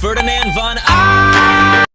Ferdinand von I